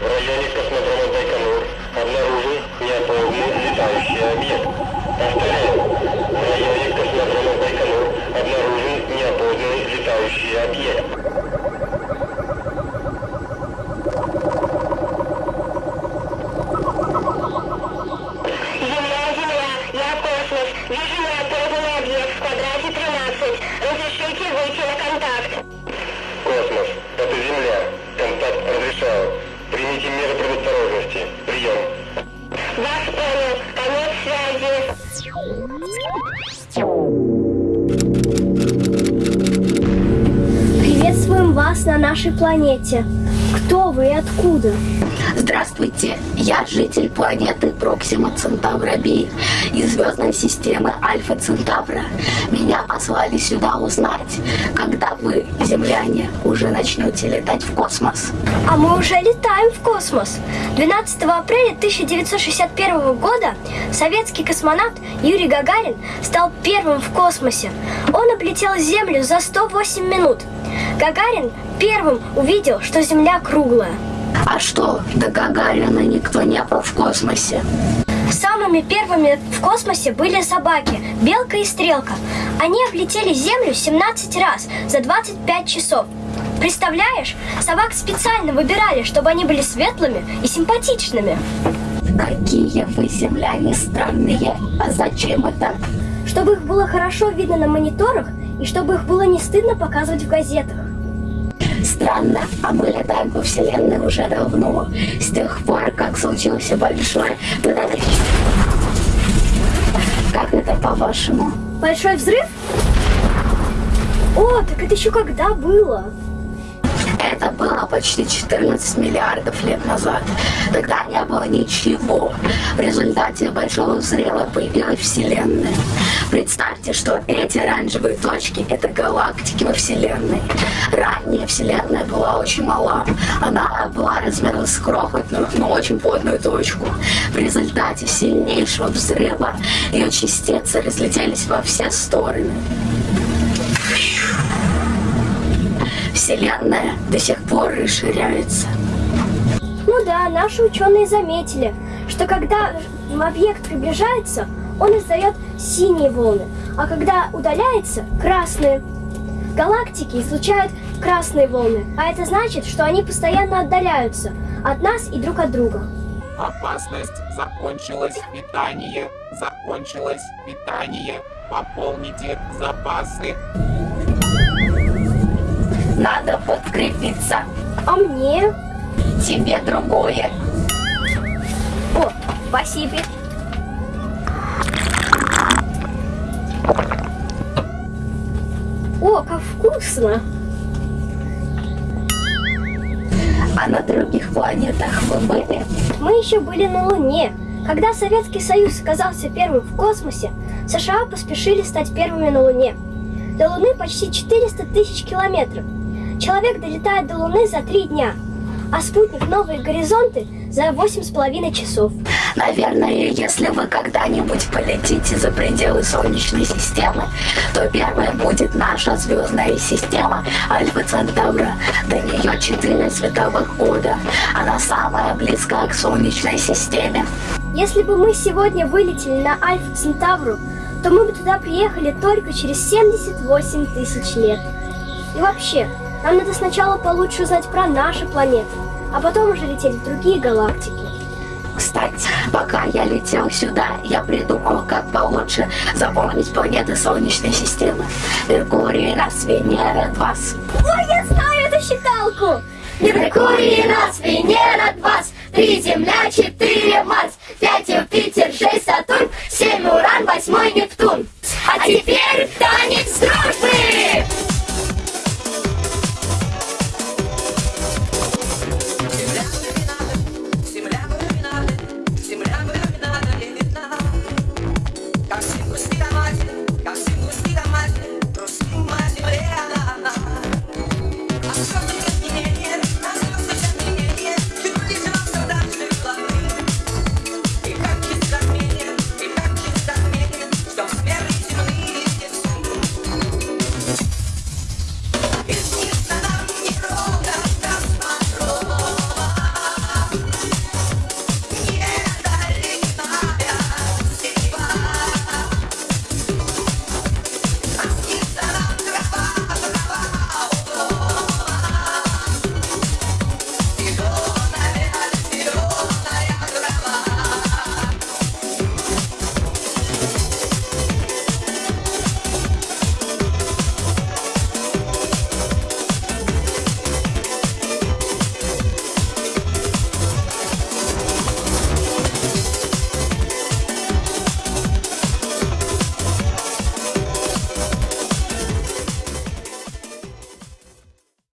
В районе космодрома Байконур обнаружен неопознанный летающий объект. Повторяю, в районе космодрома Байконур предосторожности. Прием. Вас понял. Конец связи. Приветствуем вас на нашей планете. Кто вы и откуда? Здравствуйте, я житель планеты Проксима Центавра Би из звездной системы Альфа Центавра. Меня послали сюда узнать, когда вы, земляне, уже начнете летать в космос. А мы уже летаем в космос. 12 апреля 1961 года советский космонавт Юрий Гагарин стал первым в космосе. Он облетел Землю за 108 минут. Гагарин первым увидел, что Земля круглая. А что, до Гагарина никто не был в космосе? Самыми первыми в космосе были собаки, Белка и Стрелка. Они облетели Землю 17 раз за 25 часов. Представляешь, собак специально выбирали, чтобы они были светлыми и симпатичными. Какие вы, земляне, странные. А зачем это? Чтобы их было хорошо видно на мониторах и чтобы их было не стыдно показывать в газетах. Странно, а мы летаем по Вселенной уже давно, с тех пор, как случился большой взрыв. Как это по-вашему? Большой взрыв? О, так это еще когда было? Это было почти 14 миллиардов лет назад. Тогда не было ничего. В результате Большого взрыва появилась Вселенная. Представьте, что эти оранжевые точки — это галактики во Вселенной. Ранее Вселенная была очень мала. Она была размером с крохотную, но очень плотную точку. В результате сильнейшего взрыва ее частицы разлетелись во все стороны. Вселенная до сих пор расширяется. Ну да, наши ученые заметили, что когда объект приближается, он издает синие волны, а когда удаляется – красные. Галактики излучают красные волны, а это значит, что они постоянно отдаляются от нас и друг от друга. Опасность закончилась питание. Закончилось питание. Пополните запасы. Надо подкрепиться. А мне? Тебе другое. О, спасибо. О, как вкусно! А на других планетах вы были? Мы еще были на Луне. Когда Советский Союз оказался первым в космосе, США поспешили стать первыми на Луне. До Луны почти 400 тысяч километров. Человек долетает до Луны за три дня, а спутник «Новые горизонты» за восемь с половиной часов. Наверное, если вы когда-нибудь полетите за пределы Солнечной системы, то первая будет наша звездная система Альфа Центавра. До нее 4 световых года. Она самая близкая к Солнечной системе. Если бы мы сегодня вылетели на Альфа Центавру, то мы бы туда приехали только через 78 тысяч лет. И вообще, нам надо сначала получше узнать про наши планеты, а потом уже лететь в другие галактики. Кстати, пока я летел сюда, я придумал, как получше запомнить планеты Солнечной системы. Меркурий, Раз, Венера, Двас. Ой, я знаю эту считалку! Меркурий, Раз, Венера, Двас. Три Земля, четыре Марс. Пять Юпитер,